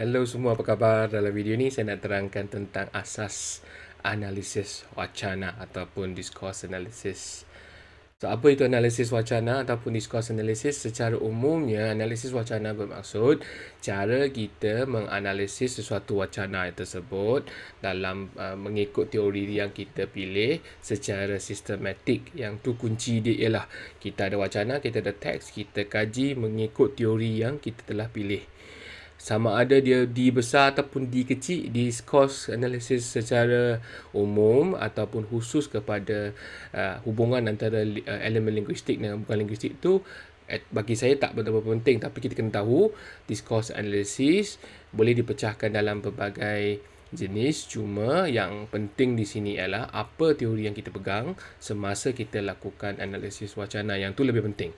Hello semua, apa khabar? Dalam video ni saya nak terangkan tentang asas analisis wacana ataupun discourse analysis. So, apa itu analisis wacana ataupun discourse analysis? Secara umumnya, analisis wacana bermaksud cara kita menganalisis sesuatu wacana tersebut dalam uh, mengikut teori yang kita pilih secara sistematik. Yang tu kunci dia ialah kita ada wacana, kita ada teks, kita kaji mengikut teori yang kita telah pilih sama ada dia D besar ataupun D kecil discourse analysis secara umum ataupun khusus kepada uh, hubungan antara uh, elemen linguistik dan bukan linguistik tu bagi saya tak betul-betul penting. Tapi kita kena tahu discourse analysis boleh dipecahkan dalam pelbagai jenis. Cuma yang penting di sini ialah apa teori yang kita pegang semasa kita lakukan analisis wacana yang tu lebih penting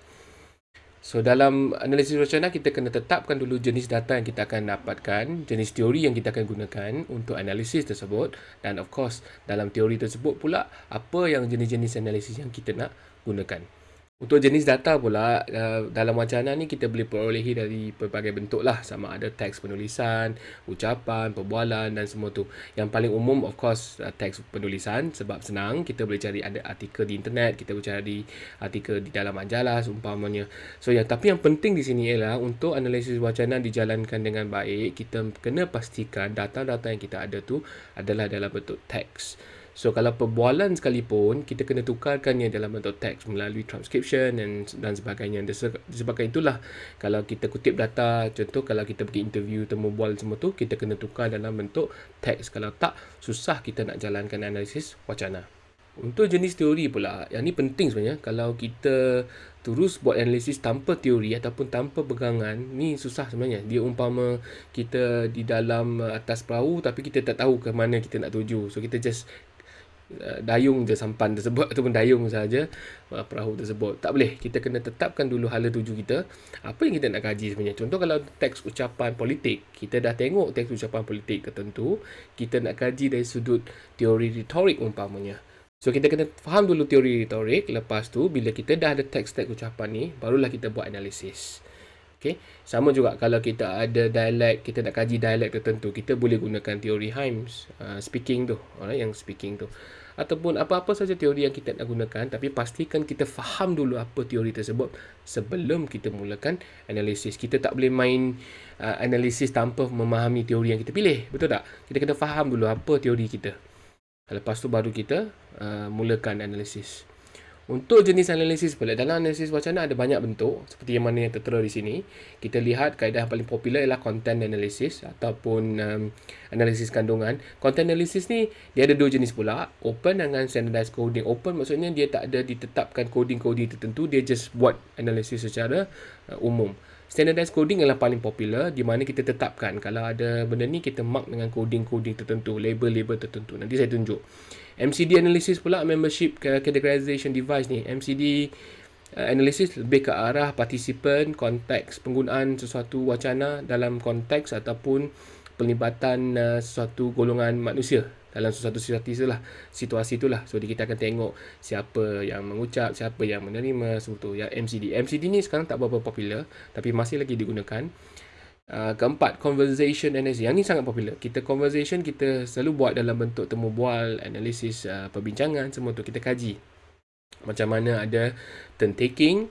So dalam analisis wacana kita kena tetapkan dulu jenis data yang kita akan dapatkan, jenis teori yang kita akan gunakan untuk analisis tersebut dan of course dalam teori tersebut pula apa yang jenis-jenis analisis yang kita nak gunakan. Untuk jenis data pula, uh, dalam wacana ni kita boleh perolehi dari pelbagai bentuk lah. Sama ada teks penulisan, ucapan, perbualan dan semua tu. Yang paling umum of course uh, teks penulisan sebab senang. Kita boleh cari ada artikel di internet, kita boleh cari artikel di dalam majalah seumpamanya. So yang tapi yang penting di sini ialah untuk analisis wacana dijalankan dengan baik, kita kena pastikan data-data yang kita ada tu adalah dalam bentuk teks. So kalau perbualan sekalipun kita kena tukarkannya dalam bentuk teks melalui transcription dan dan sebagainya. Disebabkan itulah kalau kita kutip data contoh kalau kita pergi interview temu bual semua tu kita kena tukar dalam bentuk teks. Kalau tak susah kita nak jalankan analisis wacana. Untuk jenis teori pula, yang ni penting sebenarnya kalau kita terus buat analisis tanpa teori ataupun tanpa pegangan, ni susah sebenarnya. Dia umpama kita di dalam atas perahu tapi kita tak tahu ke mana kita nak tuju. So kita just dayung je sampan tersebut ataupun dayung saja uh, perahu tersebut. Tak boleh. Kita kena tetapkan dulu hala tuju kita. Apa yang kita nak kaji sebenarnya. Contoh kalau teks ucapan politik. Kita dah tengok teks ucapan politik tertentu. Kita nak kaji dari sudut teori retorik umpamanya. So kita kena faham dulu teori retorik. Lepas tu bila kita dah ada teks-teks ucapan ni. Barulah kita buat analisis. Okay. Sama juga kalau kita ada dialek, kita nak kaji dialek tertentu, kita boleh gunakan teori Himes, uh, speaking tu, alright, yang speaking tu ataupun apa-apa saja teori yang kita nak gunakan tapi pastikan kita faham dulu apa teori tersebut sebelum kita mulakan analisis. Kita tak boleh main uh, analisis tanpa memahami teori yang kita pilih betul tak? Kita kena faham dulu apa teori kita. Lepas tu baru kita uh, mulakan analisis untuk jenis analisis pula, dalam analisis wacana ada banyak bentuk seperti yang mana yang tertera di sini. Kita lihat kaedah paling popular ialah content analysis ataupun um, analisis kandungan. Content analysis ni dia ada dua jenis pula, open dengan standardized coding. Open maksudnya dia tak ada ditetapkan coding-coding tertentu, dia just buat analisis secara uh, umum. Standardized coding adalah paling popular di mana kita tetapkan kalau ada benda ni kita mark dengan coding-coding tertentu, label-label tertentu. Nanti saya tunjuk. MCD analysis pula membership categorization device ni MCD uh, analysis lebih ke arah participant konteks penggunaan sesuatu wacana dalam konteks ataupun pelibatan uh, sesuatu golongan manusia dalam sesuatu situasi itulah situasi itulah so kita akan tengok siapa yang mengucap siapa yang menerima semua tu ya MCD MCD ni sekarang tak berapa popular tapi masih lagi digunakan Uh, keempat, conversation analysis. Yang ni sangat popular. Kita conversation, kita selalu buat dalam bentuk temu bual, analisis, uh, perbincangan, semua tu kita kaji. Macam mana ada turn taking,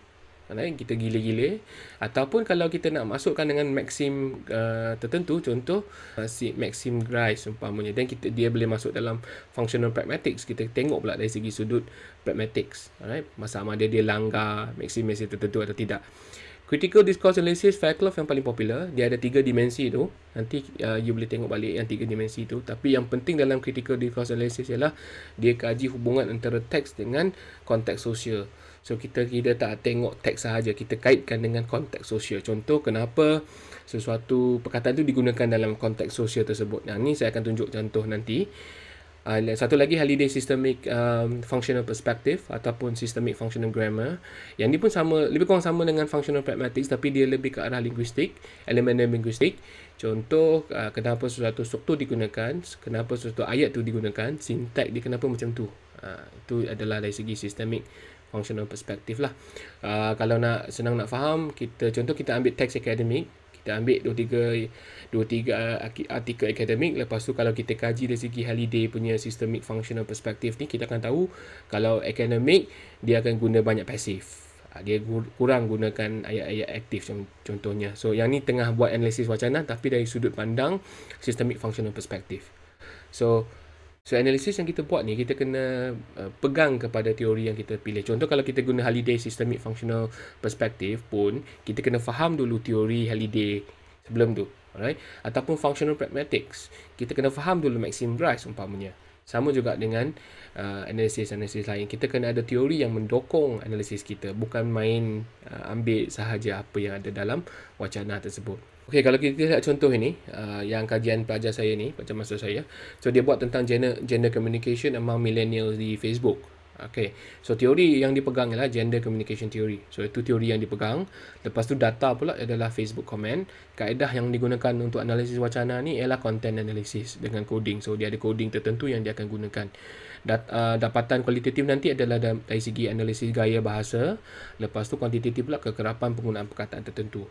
kan, kita gila-gila. Ataupun kalau kita nak masukkan dengan maxim uh, tertentu, contoh uh, si maxim Grice umpamanya. Dan kita, dia boleh masuk dalam functional pragmatics. Kita tengok pula dari segi sudut pragmatics. Alright? Masa sama ada dia langgar maxim-maxim tertentu atau tidak. Critical Discourse Analysis Fairclough yang paling popular Dia ada tiga dimensi tu Nanti uh, you boleh tengok balik yang tiga dimensi tu Tapi yang penting dalam Critical Discourse Analysis ialah Dia kaji hubungan antara teks dengan konteks sosial So kita tidak tak tengok teks sahaja Kita kaitkan dengan konteks sosial Contoh kenapa sesuatu perkataan tu digunakan dalam konteks sosial tersebut Yang ni saya akan tunjuk contoh nanti Uh, satu lagi Holiday Systemic um, Functional Perspective ataupun Systemic Functional Grammar. Yang ni pun sama, lebih kurang sama dengan Functional Pragmatics tapi dia lebih ke arah linguistik, elemen linguistik. Contoh, uh, kenapa sesuatu struktur digunakan, kenapa sesuatu ayat tu digunakan, sintak dia kenapa macam tu. Uh, itu adalah dari segi Systemic Functional Perspective lah. Uh, kalau nak senang nak faham, kita contoh kita ambil teks akademik, Kita ambil dua tiga dua tiga artikel akademik lepas tu kalau kita kaji dari segi Halliday punya systemic functional perspective ni kita akan tahu kalau akademik dia akan guna banyak pasif. Ha, dia kurang gunakan ayat-ayat aktif contohnya. So yang ni tengah buat analisis wacana tapi dari sudut pandang systemic functional perspective. So So analisis yang kita buat ni kita kena uh, pegang kepada teori yang kita pilih. Contoh kalau kita guna Halliday systemic functional perspective pun kita kena faham dulu teori Halliday sebelum tu. Alright? Ataupun functional pragmatics. Kita kena faham dulu Maxim Bryce umpamanya. Sama juga dengan uh, analisis-analisis lain. Kita kena ada teori yang mendokong analisis kita. Bukan main uh, ambil sahaja apa yang ada dalam wacana tersebut. Okey, kalau kita lihat contoh ini, uh, yang kajian pelajar saya ni, macam masa saya. So, dia buat tentang gender, gender communication among millennials di Facebook. Okey, so teori yang dipegang ialah gender communication theory. So, itu teori yang dipegang. Lepas tu data pula adalah Facebook comment. Kaedah yang digunakan untuk analisis wacana ni ialah content analysis dengan coding. So, dia ada coding tertentu yang dia akan gunakan. Dat, uh, dapatan kualitatif nanti adalah dari segi analisis gaya bahasa. Lepas tu kuantitatif pula kekerapan penggunaan perkataan tertentu.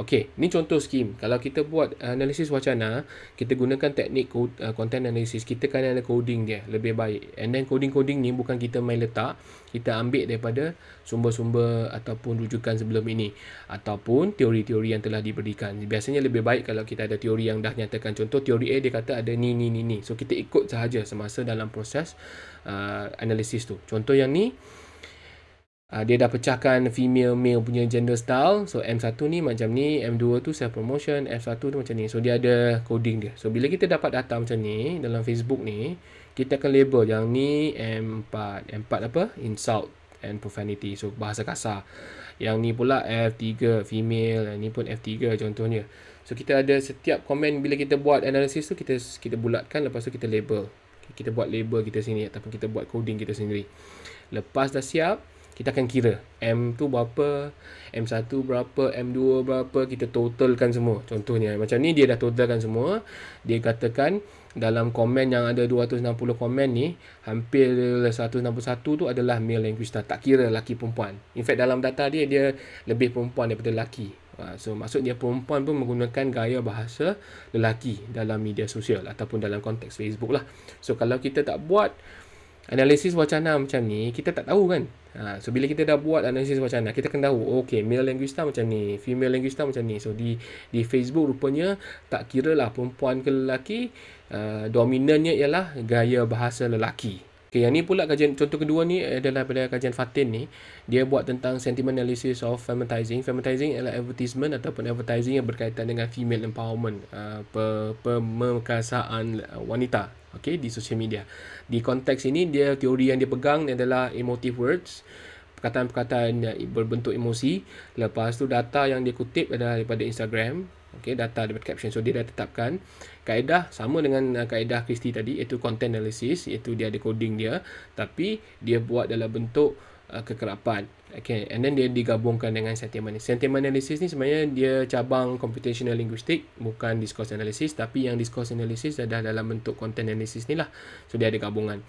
Okey, ni contoh skim. Kalau kita buat analisis wacana, kita gunakan teknik code, uh, content analysis, kita kan ada coding dia lebih baik. And then coding-coding ni bukan kita main letak, kita ambil daripada sumber-sumber ataupun rujukan sebelum ini ataupun teori-teori yang telah diberikan. Biasanya lebih baik kalau kita ada teori yang dah nyatakan. Contoh teori A dia kata ada ni ni ni ni. So kita ikut sahaja semasa dalam proses uh, analisis tu. Contoh yang ni Uh, dia dah pecahkan female male punya gender style. So M1 ni macam ni, M2 tu self promotion, F1 tu macam ni. So dia ada coding dia. So bila kita dapat data macam ni dalam Facebook ni, kita akan label yang ni M4. M4 apa? Insult and profanity. So bahasa kasar. Yang ni pula F3 female, yang ni pun F3 contohnya. So kita ada setiap komen bila kita buat analisis tu kita kita bulatkan lepas tu kita label. Kita buat label kita sini ataupun kita buat coding kita sendiri. Lepas dah siap, kita akan kira M tu berapa, M1 berapa, M2 berapa, kita totalkan semua. Contohnya macam ni dia dah totalkan semua. Dia katakan dalam komen yang ada 260 komen ni, hampir 161 tu adalah male linguista. Tak kira lelaki perempuan. In fact dalam data dia, dia lebih perempuan daripada lelaki. Ha, so maksud dia perempuan pun menggunakan gaya bahasa lelaki dalam media sosial ataupun dalam konteks Facebook lah. So kalau kita tak buat analisis wacana macam ni kita tak tahu kan ha, so bila kita dah buat analisis wacana kita akan tahu okay male linguista macam ni female linguista macam ni so di di Facebook rupanya tak kira lah perempuan ke lelaki uh, dominannya ialah gaya bahasa lelaki Okay, yang ni pula kajian contoh kedua ni adalah pada kajian Fatin ni. Dia buat tentang sentiment analysis of feminizing. Feminizing adalah advertisement ataupun advertising yang berkaitan dengan female empowerment, uh, pemerkasaan wanita okay, di social media. Di konteks ini, dia teori yang dia pegang adalah emotive words, perkataan-perkataan berbentuk emosi. Lepas tu data yang dia kutip adalah daripada Instagram, okay, data daripada caption. So, dia dah tetapkan kaedah sama dengan uh, kaedah Christie tadi iaitu content analysis iaitu dia ada coding dia tapi dia buat dalam bentuk uh, kekerapan okay and then dia digabungkan dengan sentiment sentiment analysis ni sebenarnya dia cabang computational linguistic bukan discourse analysis tapi yang discourse analysis adalah dalam bentuk content analysis ni lah so dia ada gabungan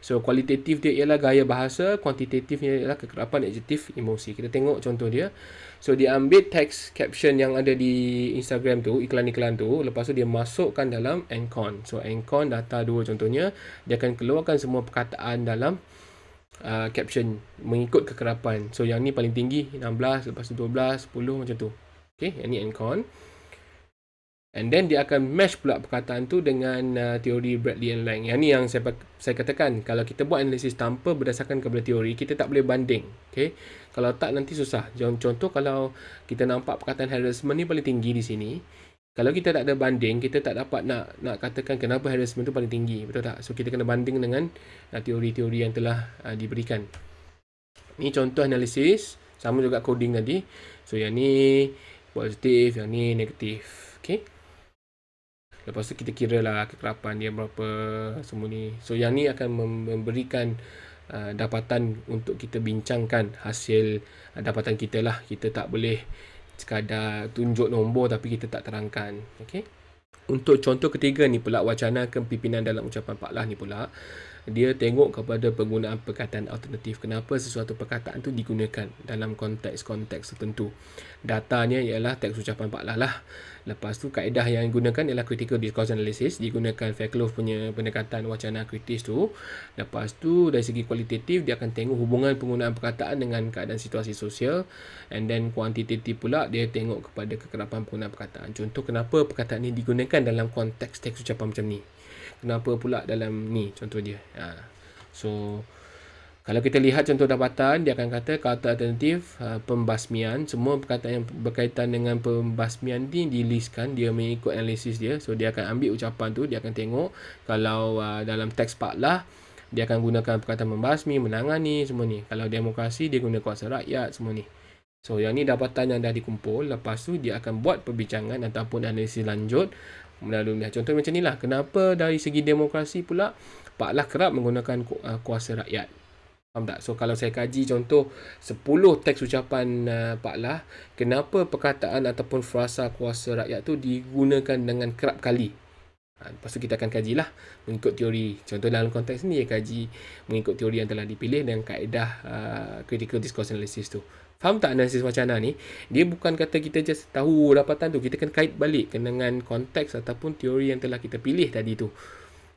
So kualitatif dia ialah gaya bahasa, kuantitatif dia ialah kekerapan adjektif emosi. Kita tengok contoh dia. So dia ambil text caption yang ada di Instagram tu, iklan-iklan tu, lepas tu dia masukkan dalam Encon. So Encon data dua contohnya, dia akan keluarkan semua perkataan dalam uh, caption mengikut kekerapan. So yang ni paling tinggi 16, lepas tu 12, 10 macam tu. Okay, yang ni Encon. And then dia akan match pula perkataan tu dengan uh, teori Bradley and Lang. Yang ni yang saya saya katakan kalau kita buat analisis tanpa berdasarkan kepada teori, kita tak boleh banding. Okay? Kalau tak nanti susah. Contoh kalau kita nampak perkataan harassment ni paling tinggi di sini. Kalau kita tak ada banding, kita tak dapat nak nak katakan kenapa harassment tu paling tinggi. Betul tak? So kita kena banding dengan uh, teori-teori yang telah uh, diberikan. Ni contoh analisis. Sama juga coding tadi. So yang ni positif, yang ni negatif. Okay? Lepas tu kita kira lah kekerapan dia berapa semua ni. So yang ni akan memberikan uh, dapatan untuk kita bincangkan hasil uh, dapatan kita lah. Kita tak boleh sekadar tunjuk nombor tapi kita tak terangkan. Okay. Untuk contoh ketiga ni pula wacana kepimpinan dalam ucapan Pak Lah ni pula. Dia tengok kepada penggunaan perkataan alternatif. Kenapa sesuatu perkataan tu digunakan dalam konteks-konteks tertentu. Datanya ialah teks ucapan Pak Lah. Lepas tu kaedah yang digunakan ialah critical discourse analysis. Digunakan Fairclough punya pendekatan wacana kritis tu. Lepas tu dari segi kualitatif dia akan tengok hubungan penggunaan perkataan dengan keadaan situasi sosial. And then kuantitatif pula dia tengok kepada kekerapan penggunaan perkataan. Contoh kenapa perkataan ini digunakan dalam konteks teks ucapan macam ni. Kenapa pula dalam ni contoh dia. Ha. So kalau kita lihat contoh dapatan, dia akan kata kata alternatif uh, pembasmian. Semua perkataan yang berkaitan dengan pembasmian ni dilistkan, dia mengikut analisis dia. So, dia akan ambil ucapan tu, dia akan tengok kalau uh, dalam teks Pak Lah, dia akan gunakan perkataan membasmi, menangani, semua ni. Kalau demokrasi, dia guna kuasa rakyat, semua ni. So, yang ni dapatan yang dah dikumpul. Lepas tu, dia akan buat perbincangan ataupun analisis lanjut melalui contoh macam ni lah. Kenapa dari segi demokrasi pula, Pak Lah kerap menggunakan uh, kuasa rakyat. Faham tak? So kalau saya kaji contoh 10 teks ucapan uh, Pak Lah, kenapa perkataan ataupun frasa kuasa rakyat tu digunakan dengan kerap kali? Ha, lepas tu kita akan kajilah mengikut teori. Contoh dalam konteks ni, kaji mengikut teori yang telah dipilih dengan kaedah uh, critical discourse analysis tu. Faham tak analisis wacana ni? Dia bukan kata kita just tahu dapatan tu. Kita kena kait balik dengan konteks ataupun teori yang telah kita pilih tadi tu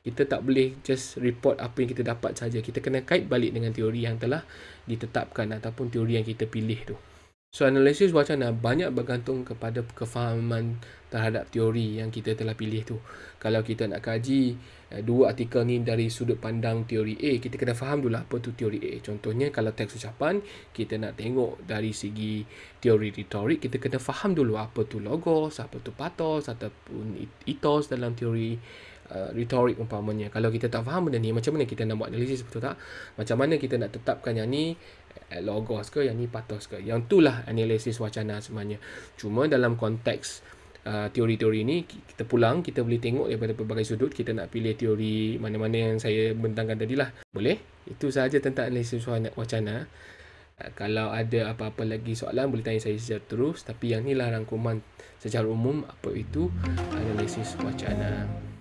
kita tak boleh just report apa yang kita dapat saja. Kita kena kait balik dengan teori yang telah ditetapkan ataupun teori yang kita pilih tu. So analisis wacana banyak bergantung kepada kefahaman terhadap teori yang kita telah pilih tu. Kalau kita nak kaji eh, dua artikel ni dari sudut pandang teori A, kita kena faham dulu apa tu teori A. Contohnya kalau teks ucapan, kita nak tengok dari segi teori retorik, kita kena faham dulu apa tu logos, apa tu pathos ataupun ethos dalam teori uh, retorik umpamanya kalau kita tak faham benda ni macam mana kita nak buat analisis betul tak macam mana kita nak tetapkan yang ni uh, logos ke yang ni pathos ke yang itulah analisis wacana sebenarnya cuma dalam konteks uh, teori-teori ni kita pulang kita boleh tengok daripada pelbagai sudut kita nak pilih teori mana-mana yang saya bentangkan tadi lah boleh? Itu sahaja tentang analisis wacana. Uh, kalau ada apa-apa lagi soalan boleh tanya saya secara terus. Tapi yang ni lah rangkuman secara umum apa itu analisis wacana